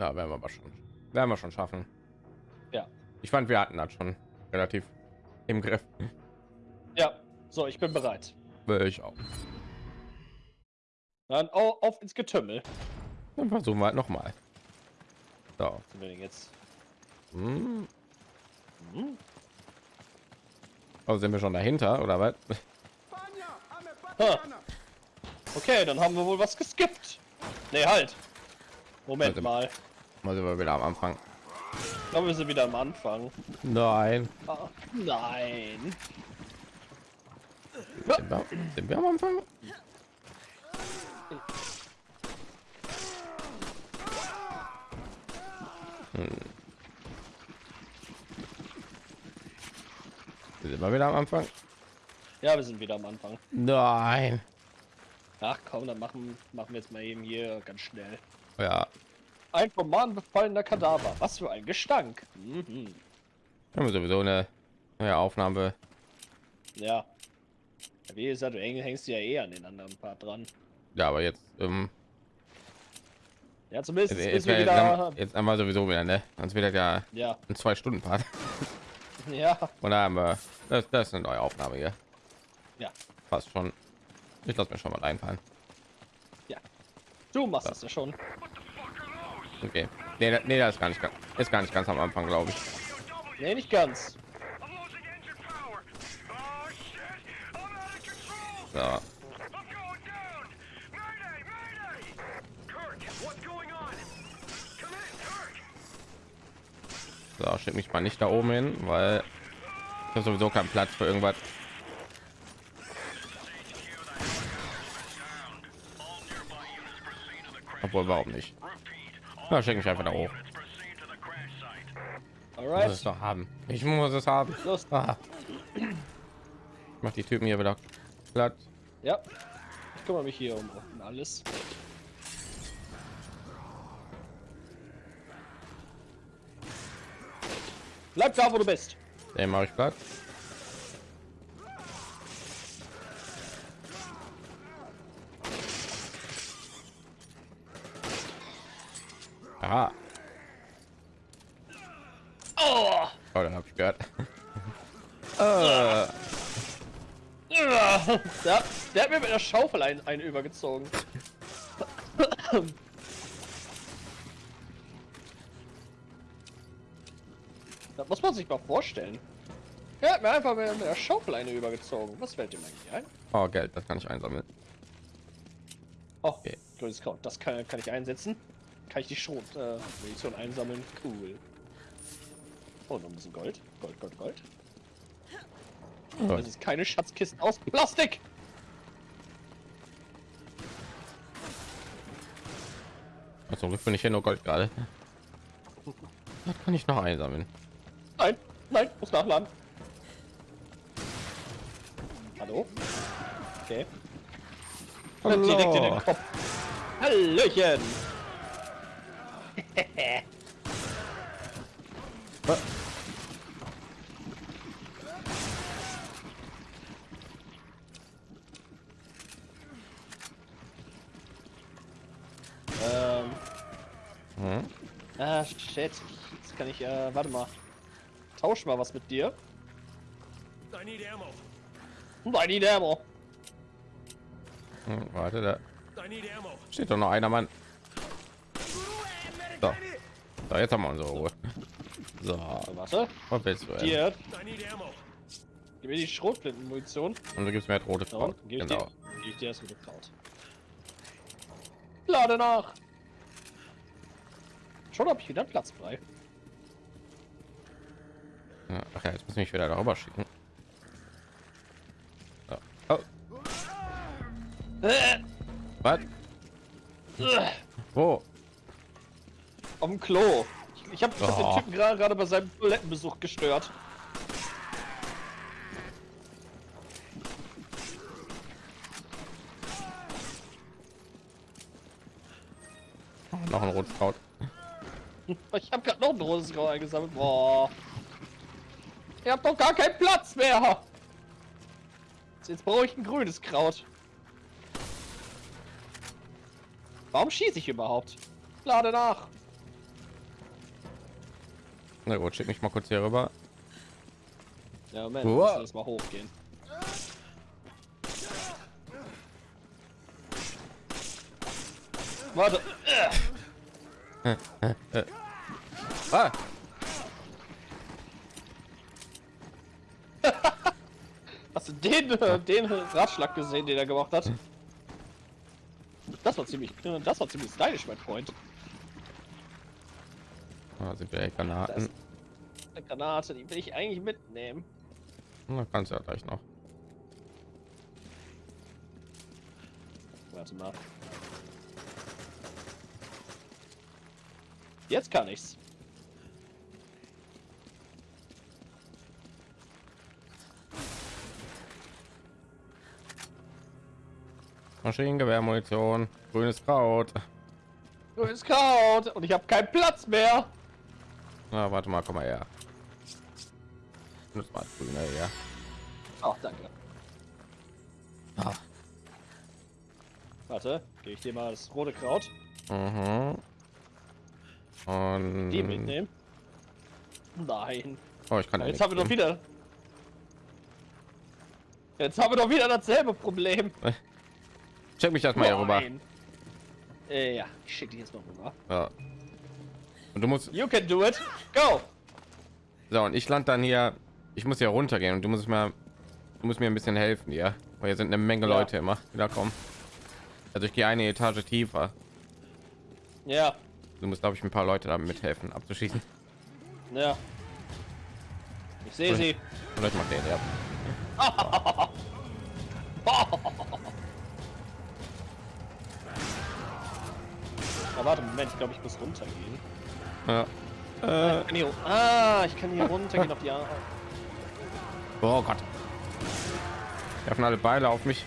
Da werden wir aber schon, werden wir schon schaffen. Ja. Ich fand, wir hatten das schon relativ im Griff. Ja, so, ich bin bereit. Will ich auch. Dann au- auf ins Getümmel. Dann versuchen wir halt noch mal. So. Sind wir denn jetzt? Hm. Hm? Also sind wir schon dahinter oder was? Ha. Okay, dann haben wir wohl was geskippt. Nee, halt. Moment Warte. mal. Mal sind wir wieder am Anfang. Ich glaube, wir sind wieder am Anfang. Nein. Ah, nein. Sind wir, sind wir am Anfang? Hm. Sind wir wieder am Anfang? Ja, wir sind wieder am Anfang. Nein. Ach komm, dann machen, machen wir jetzt mal eben hier ganz schnell. Ja, Ein vom Mahn befallener Kadaver. Was für ein Gestank. Mhm. haben wir sowieso eine neue Aufnahme. Ja. Wie gesagt, du häng- hängst ja eh an den anderen Part dran. Ja, aber jetzt, ähm, Ja, zumindest jetzt, jetzt, wieder... jetzt einmal sowieso wieder, ne? Sonst das ja Ja, ein zwei Stunden Part. ja. Und da haben wir, das, das ist eine neue Aufnahme hier. Ja. Fast schon. Ich lasse mir schon mal einfallen. Du machst es ja schon. Okay. Nee, nee, das ist gar nicht, ist gar nicht ganz am Anfang, glaube ich. Nee, nicht ganz. So. So, schick mich mal nicht da oben hin, weil ich habe sowieso keinen Platz für irgendwas. Obwohl, warum nicht? Na, schick mich einfach da hoch. Ich muss es Alright. doch haben. Ich muss es haben. Los. Ah. Ich mach die Typen hier wieder platt. Ja. Ich kümmere mich hier um, um alles. Bleib da, wo du bist. Den mache ich platt. Aha. Oh! Oh, dann habe ich gehört. äh, Ja, der hat mir mit der Schaufel einen, einen übergezogen. Das muss man sich mal vorstellen. Er hat mir einfach mit mit der Schaufel eine übergezogen. Was fällt ihm eigentlich ein? oh, Geld, das kann ich einsammeln. Oh, Okay. grünes Kraut. Das kann, kann ich einsetzen. Kann ich die Schrot äh, Munition einsammeln. Cool. Oh, noch ein bisschen Gold. Gold, Gold, Gold. So, Das ist keine Schatzkisten aus Plastik. zum Glück bin ich hier nur Gold gerade. Das kann ich noch einsammeln. Nein, nein, muss nachladen. Hallo? Okay. Direkt in den Hallo. Kopf. Hallöchen! Ähm. Hm? Ah, shit. Jetzt kann ich, äh, warte mal. Tausch mal was mit dir. I need ammo. I need ammo. Hm, warte, da I need ammo. steht doch noch einer Mann. So. so, jetzt haben wir unsere Ruhe. So, warte. was willst du? Hier, gib mir die Schrotflintenmunition. Und du gibst mir jetzt rote Kraut. gib Genau. dir, geb ich dir das mit Kraut. Lade nach. Schon habe ich wieder Platz frei. Ja, ach ja, jetzt muss ich mich wieder darüber schicken. So. Oh, Äh, was? äh, Wo? Dem Klo. Ich, ich habe hab Oh. den Typen gerade gerade bei seinem Toilettenbesuch gestört. Oh, noch ein rotes Kraut. Ich habe gerade noch ein rotes Kraut eingesammelt. Boah. Ihr habt doch gar keinen Platz mehr. Jetzt brauche ich ein grünes Kraut. Warum schieße ich überhaupt? Lade nach. Na gut, schick mich mal kurz hier rüber. Ja, Moment, Wow. das mal hochgehen. Warte. Ah, Hast du den, äh, den Ratschlag gesehen, den er gemacht hat? Das war ziemlich, das war ziemlich stylisch, mein Freund. Da sind wir Granaten. Eine Granate, die will ich eigentlich mitnehmen. Na, kannst du ja gleich noch. Warte mal. Jetzt kann ich's. Maschinengewehrmunition, grünes Kraut. Grünes Kraut und ich habe keinen Platz mehr. Na, warte mal, komm mal her. Das war grüner, ja. Ach, danke. Ah. Warte, gebe ich dir mal das rote Kraut. Mhm. Und Die mitnehmen. Nein. Oh, ich kann ja Jetzt haben wir doch wieder. Jetzt haben wir doch wieder dasselbe Problem. Check mich erstmal hier rüber. Äh, ja, ich schicke dich jetzt mal rüber. Ja. Und du musst You can do it. Go. so und ich land dann hier. Ich muss hier runtergehen und du musst mir, du musst mir ein bisschen helfen, ja. Weil hier sind eine Menge Ja. Leute immer, die da kommen. Also ich gehe eine Etage tiefer. Ja, Du musst, glaube ich, ein paar Leute damit mithelfen, abzuschießen. ja. Ich sehe sie. Oder ich mach den, ja. Aber warte, Moment, ich glaube, ich muss runtergehen. Ja. Äh, Ich kann hier, ah, ich kann hier runtergehen auf die Arme. oh Gott. Werfen alle Beile auf mich.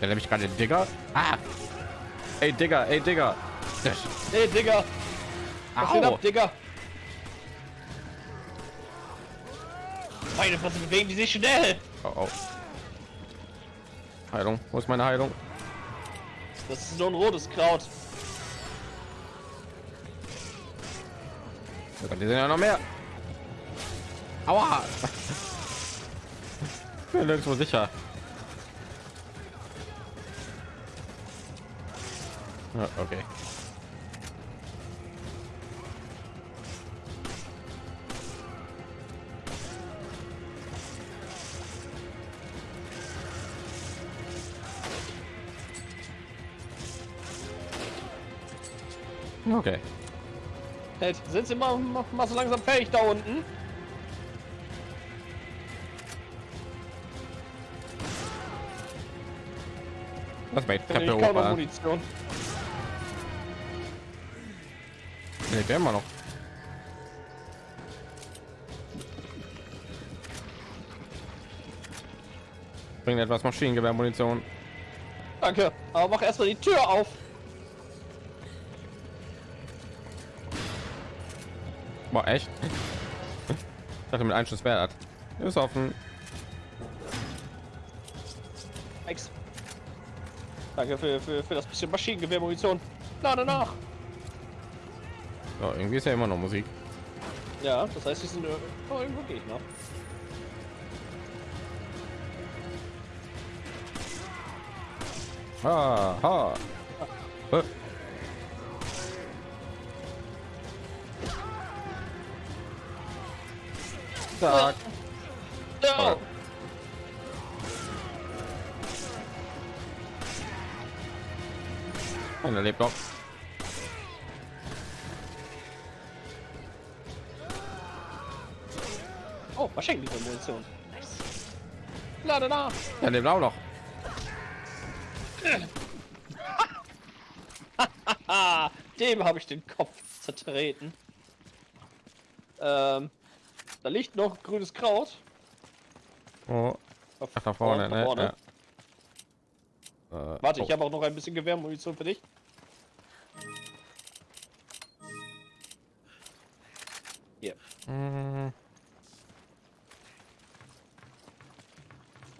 Der nämlich gerade den Digger. Ah. Ey Digger, ey Digger. Was geht Au. ab, Meine Fresse bewegen die sich schnell. Oh, oh. Heilung. Wo ist meine Heilung? Das ist nur ein rotes Kraut. Die sind ja noch mehr. Aua. Ich bin nirgendwo sicher. Ja, okay. Okay. Hey, sind sie mal, mal, mal so langsam fertig da unten? Lass mal die Ich Treppe noch hoch. Munition. Nee, der immer noch. Bringt etwas Maschinengewehrmunition. Danke. Aber mach erstmal die Tür auf. Boah, echt? Ich dachte mit Einschuss das. Ist offen. Ex. Danke für, für, für das bisschen Maschinengewehrmunition. Na, danach. So, irgendwie ist ja immer noch Musik. Ja, das heißt, sie sind äh, oh, irgendwo Gegner. Ha, ha. Zack. Ja. Und er lebt noch. Oh, Maschinengewehrmunition. Nice. Na, danach. Er lebt auch noch. Dem habe ich den Kopf zertreten. Ähm, da liegt noch grünes Kraut. Oh. Ach, nach vorne, nach ne? vorne. Ne? Ja. Äh, Warte, oh. ich habe auch noch ein bisschen Gewehrmunition für dich. Hier. Mhm.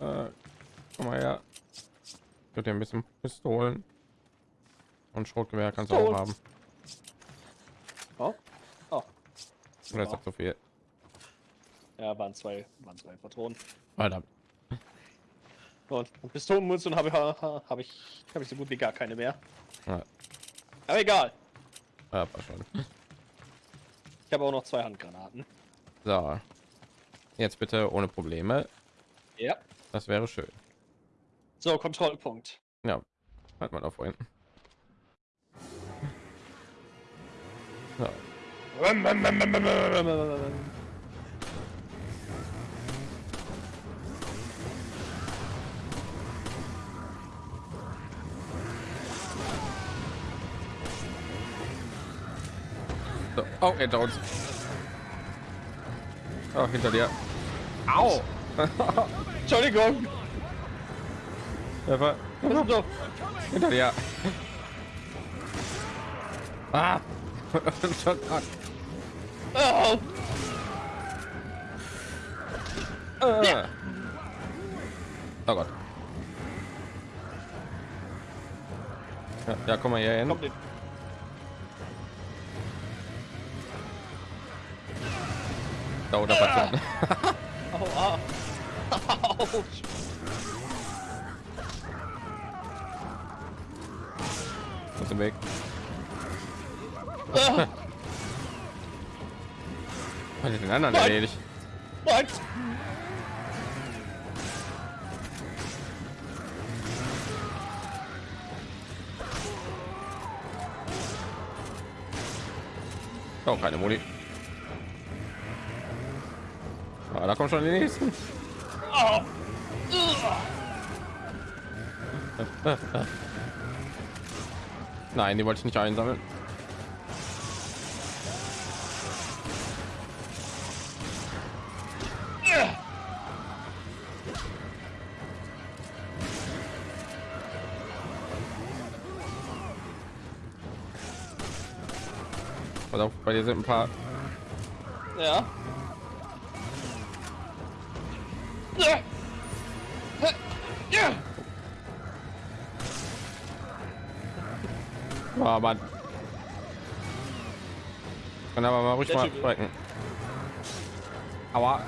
Äh, komm mal her. Ich würde ein bisschen Pistolen und Schrotgewehr kannst du auch haben. Oh. Oh. Oder ist das zu viel? Ja, waren zwei, waren zwei Patronen. Alter. Und, und Pistolenmunition habe ich, habe ich, habe ich so gut wie gar keine mehr. Ja, Aber egal. ja. Ich habe auch noch zwei Handgranaten. So. Jetzt bitte ohne Probleme. Ja. Das wäre schön. So, Kontrollpunkt. Ja, hat man auch vorhin. So. So. Oh, hinter uns. Oh, hinter dir. Au! Entschuldigung. So? hinter dir. Ah! Oh. Ah. Oh Gott. Ja, ja, komm mal hier hin. Komm, Da unter Patron. Aua. Autsch. Aus dem Weg. Ah, Hat den anderen Nein. erledigt. Nein. Oh, keine Muni. Ah, da kommen schon die nächsten. Nein, die wollte ich nicht einsammeln. Bei dir sind ein paar. Ja. Oh, Mann. Kann aber mal ruhig mal sprechen. Aua.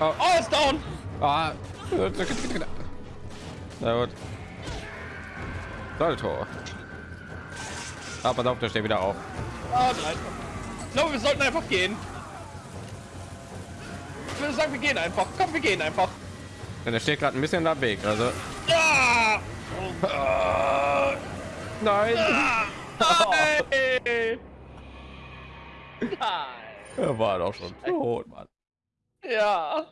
Oh, Oh, ist down. ah. Na gut. Salto. Ah, pass auf, der steht wieder auf. Ah, glaube, wir sollten einfach gehen. Ich würde sagen, wir gehen einfach. Komm, wir gehen einfach. Denn der steht gerade ein bisschen am Weg. Also, Ja. Nein. Hey. Nein. Er war doch schon tot, Mann. Ja.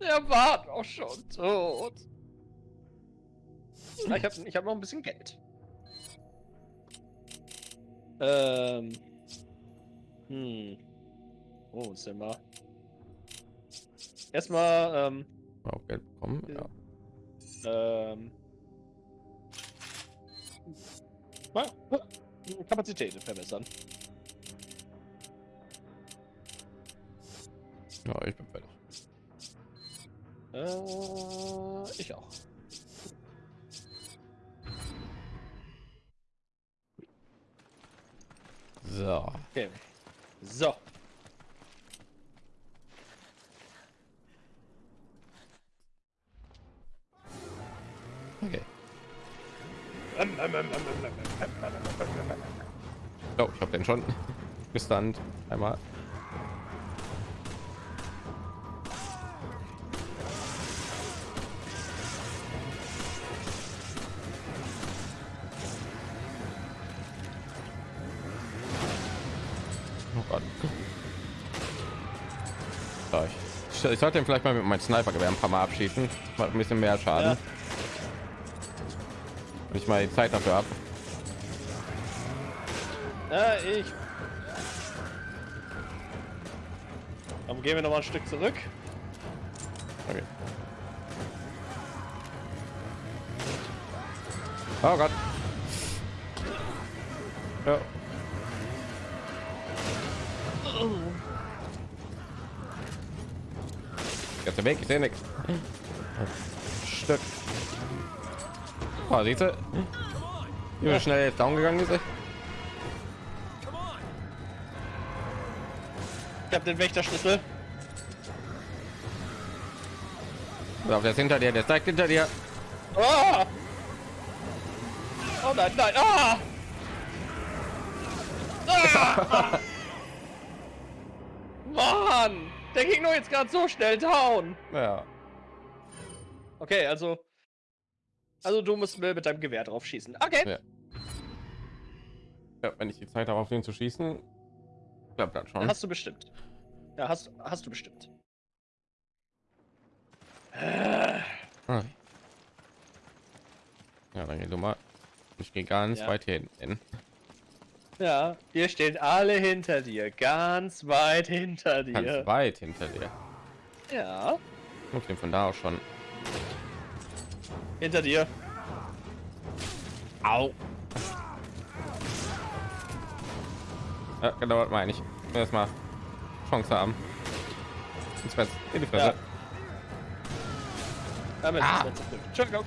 Er war doch schon tot. Na, Ich habe ich hab noch ein bisschen Geld. Ähm. Hm. Oh, sind wir. Erstmal, ähm, Auch Geld bekommen. Ja. ähm. Kapazitäten verbessern. ja, ich bin fertig. Äh, ich auch. So. Okay. So. Okay. Oh, ich habe den schon. Gestand. Einmal. Oh Gott. So, ich, ich sollte ihn vielleicht mal mit meinem Snipergewehr ein paar Mal abschießen. Macht ein bisschen mehr Schaden. Ja. Ich mal die Zeit dafür habe. Äh, ich. Dann gehen wir noch mal ein Stück zurück. Okay. Oh Gott. Ja. Jetzt der Weg, ich sehe nichts. Stück. Oh, siehst du? Wie schnell jetzt down gegangen ist. Den Wächterschlüssel. So, der ist hinter dir, der direkt hinter dir. Oh! Oh nein, nein, ah! ah! Mann! Der ging nur jetzt gerade so schnell down. Ja. Okay, also. Also du musst mir mit deinem Gewehr drauf schießen. Okay. Ja. ja wenn ich die Zeit habe, auf den zu schießen, klappt das schon. Hast du bestimmt. Ja, hast, hast du bestimmt. Ah. Ja, dann geh du mal. Ich gehe ganz Ja. weit hinten. Ja, wir stehen alle hinter dir. Ganz weit hinter Ganz dir. weit hinter dir. Ja, Okay, von da aus schon. hinter dir. Au. Ja, genau, meine ich. Erstmal Chance haben. Ins Fresse, in die Fresse. Ja. Damit Ah. Entschuldigung.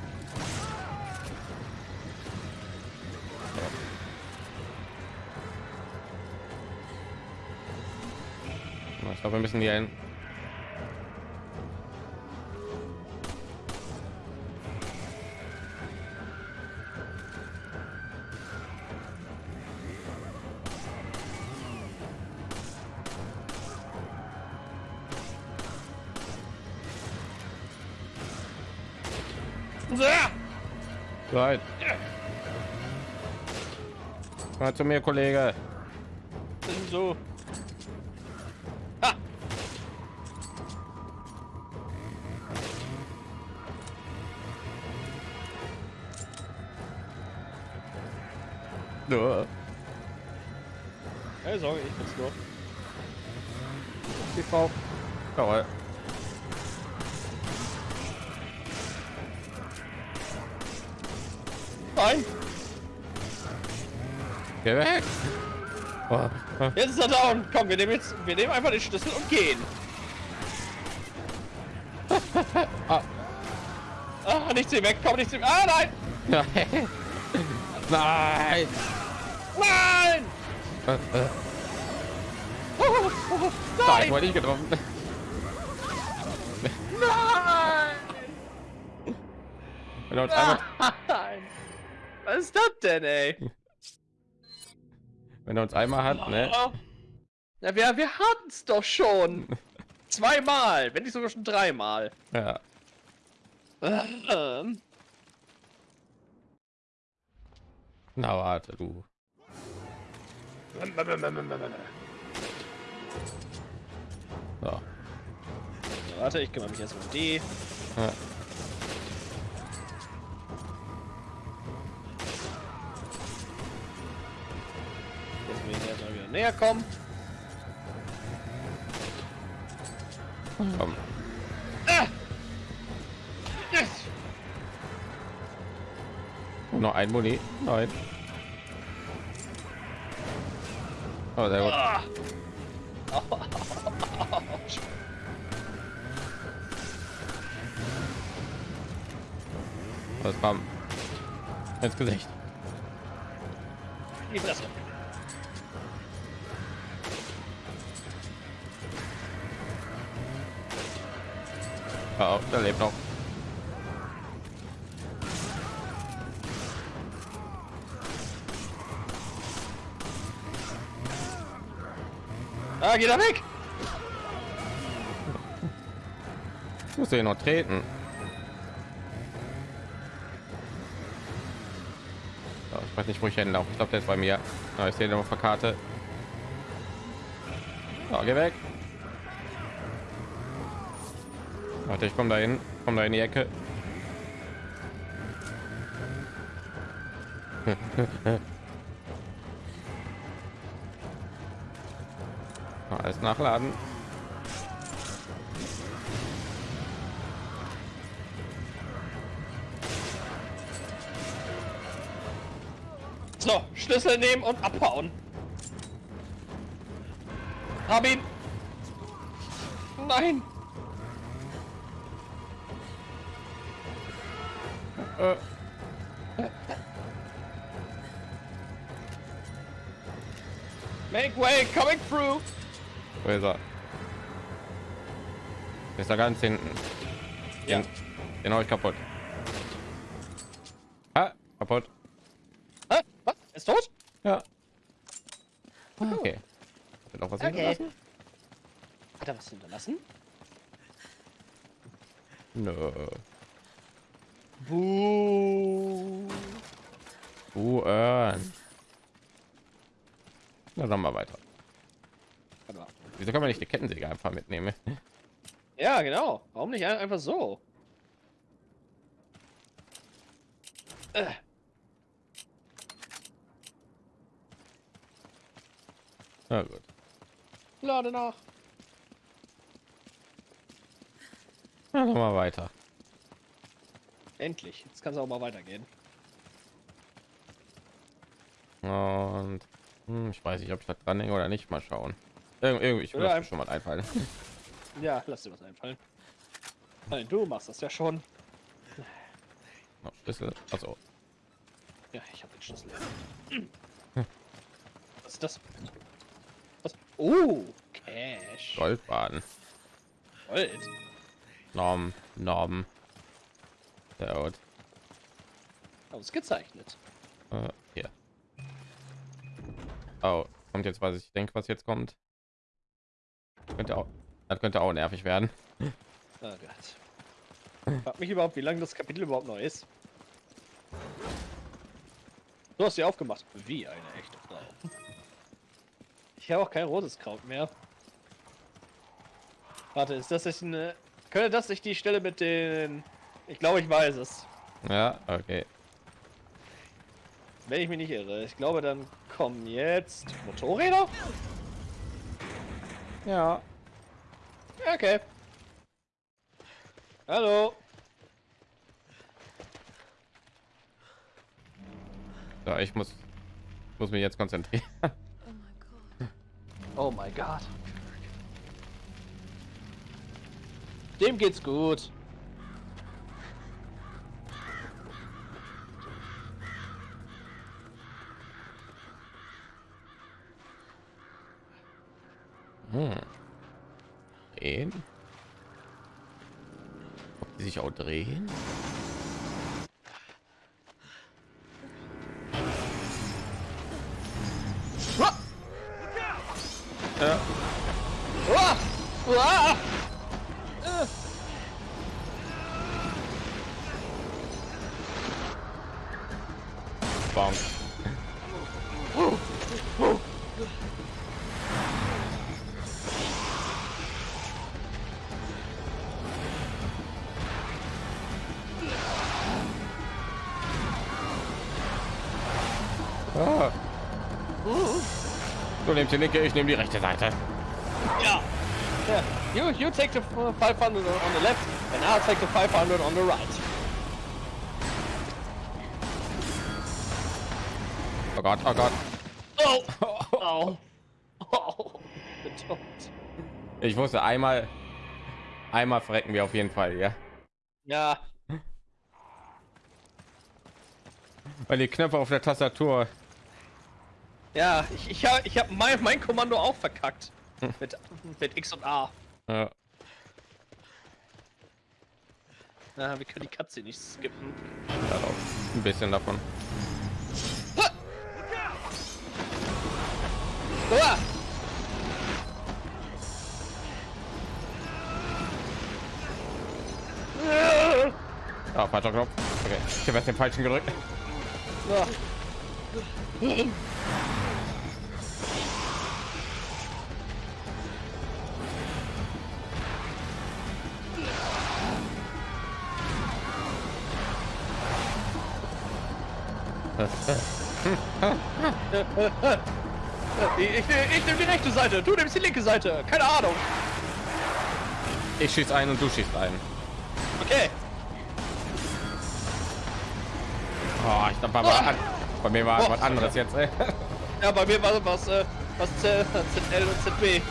Ich glaube, wir müssen hier hin. Zu mir, Kollege. so. Ha! Ja. Keine Sorge, ich bin's nur. Die Frau. Jawohl. Nein, Geh weg. Oh. oh. jetzt ist er down. Komm, wir nehmen jetzt, wir nehmen einfach den Schlüssel und gehen. Ah. Ah, nicht zu weg, komm nicht zu. Ah, nein! Nein. Nein. Nein! Äh, äh. Oh, oh, oh, Nein, nein! wurde ich getroffen. Nein! Wenn er uns einmal, Nein! Was ist das denn, ey? Wenn er uns einmal hat, ne? Oh. Ja, wir, wir hatten es doch schon. Zweimal, wenn nicht sogar schon dreimal. Ja. Na warte, du. So. Warte, ich kümmere mich erstmal um die. Ja. Näher kommen. Komm. Ah! Yes! Noch ein Muni. Nein. Oh, sehr gut. Ah! Das kam ins Gesicht. Die Fresse. Oh, der lebt noch. Ah, geht er weg! Ich muss hier noch treten. Ich weiß nicht, wo ich hinlaufe. Ich glaube, der ist bei mir. Ja, ich sehe den auf der Karte. So, geh weg. Warte, ich komme dahin. Komm da in die Ecke. Alles nachladen. So, Schlüssel nehmen und abhauen. Hab ihn. Nein. Äh, Make way, coming through. wo ist er? Ist da ganz hinten. Ja. Den, hau ich kaputt. Ah, kaputt. Hä? Was? Er Ist tot? Ja. Okay. Wird auch was Okay. hinterlassen? Hat er was hinterlassen? Nö. Buh. Uh, äh. Na, dann mal weiter. Wieso kann man nicht die Kettensäge einfach mitnehmen? Ja, genau. Warum nicht ein- einfach so? Äh. Na gut. Lade nach. Na, dann mal weiter. Endlich. Jetzt kann es auch mal weitergehen. Und hm, ich weiß nicht, ob ich das dran hänge oder nicht. Mal schauen. Irg irgendwie, ich mir schon mal einfallen. Ja, lass dir was einfallen. Nein, du machst das ja schon. Noch Schlüssel. Also Ja, ich habe den Schlüssel. Was ist das? Was? Oh, Cash. Goldbaden. Gold. Norm, Norm. Sehr gut. Ausgezeichnet. Äh. Oh, kommt jetzt, was ich denke, was jetzt kommt. Könnte auch, das könnte auch nervig werden. Oh Gott. Frag mich überhaupt, wie lange das Kapitel überhaupt noch ist. Du hast sie aufgemacht. Wie eine echte Frau. Ich habe auch kein rotes Kraut mehr. Warte, ist das nicht eine... Könnte das nicht die Stelle mit den... Ich glaube, ich weiß es. Ja, okay. Wenn ich mich nicht irre. Ich glaube, dann kommen jetzt Motorräder? Ja. Okay. Hallo. So, ich muss, muss mich jetzt konzentrieren. Oh mein Gott. Dem geht's gut. Hm. Drehen. Ob die sich auch drehen? Du nimmst die linke, ich nehme die rechte Seite. Ja. Yeah. You you take the f- 500 on the left and I'll take the 500 on the right. Oh Gott, oh Gott. Oh. Oh. Oh. Tot. Ich wusste einmal, einmal verrecken wir auf jeden Fall, ja. Ja. Weil die Knöpfe auf der Tastatur. Ja, ich, ich habe ich hab mein, mein Kommando auch verkackt. Mit, mit X und A. Ja. Ja, wir können die Katze nicht skippen. Darauf. Ein bisschen davon. Uah! Ah, falscher Knopf. Okay, ich habe jetzt den falschen gedrückt. Uah. Ich, ich, ich nehme die rechte Seite, du nimmst die linke Seite. Keine Ahnung. Ich schieß ein und du schießt ein. Okay. Oh, ich glaube, bei, an- bei mir war Oh. was anderes jetzt. Ey. Ja, bei mir war was, äh, was Z, ZL und ZB.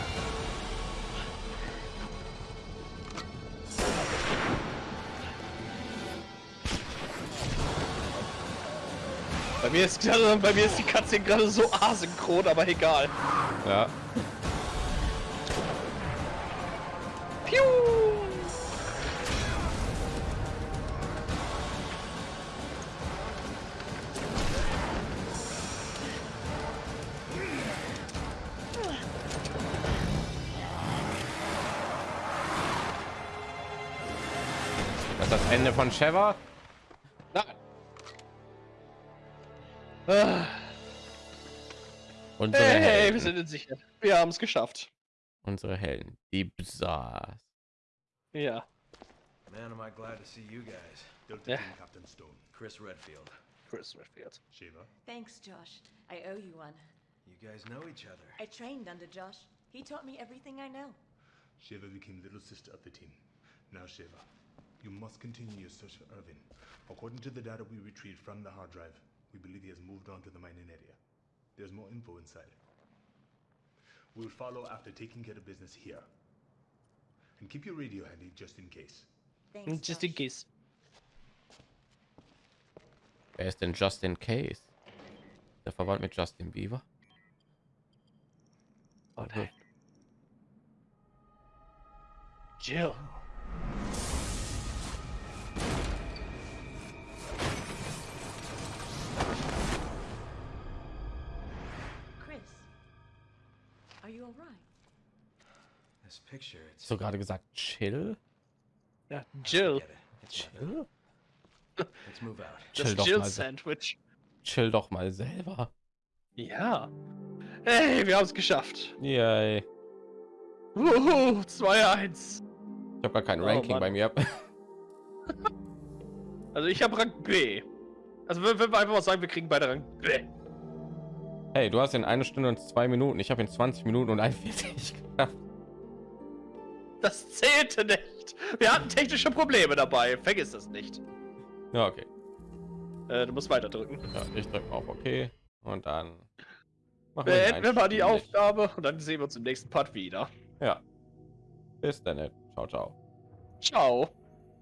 Bei mir ist gerade, bei mir ist die Katze gerade so asynchron, aber egal. Ja. Piu! Das ist das Ende von Sheva. Wir sind in Sicherheit. Wir haben es geschafft. Unsere Helden. Die Bsars. Ja. Man, am I glad to see you guys. Delta. Team Captain Stone. Chris Redfield. Chris Redfield. Shiva. Thanks, Josh. I owe you one. You guys know each other. I trained under Josh. He taught me everything I know. Shiva became little sister of the team. Now, Shiva, you must continue your search for Irvin. According to the data we retrieved from the hard drive, we believe he has moved on to the mining area. There's more info inside. We will follow after taking care of business here. And keep your radio handy just in case. Thanks, mm, Just in case. Wer ist denn Justin Case? Der verwandt mit Justin Bieber. Oh nein. Jill. Du gerade gesagt Chill? Ja, Jill. Chill? Let's move out. Chill Das doch Jill Sandwich. Chill doch mal selber. Ja. Hey, wir haben es geschafft. Yay. Wuhu, 2-1. Ich habe gar kein Oh, Ranking Mann. bei mir. Also ich habe Rang B. Also wenn wenn wir einfach mal sagen, wir kriegen beide Rang B. Hey, du hast in eine Stunde und zwei Minuten. Ich habe in 20 Minuten und 41 geschafft. Das zählte nicht. Wir hatten technische Probleme dabei. Vergiss das nicht. Ja, okay. Äh, du musst weiter drücken. Ja, ich drücke auf OK. Und dann machen wir Beenden wir mal die. Aufgabe und dann sehen wir uns im nächsten Part wieder. Ja. Bis dann. Ciao, ciao. Ciao.